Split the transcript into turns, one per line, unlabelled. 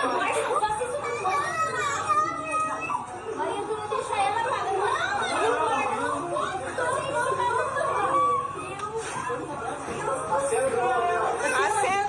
Oh,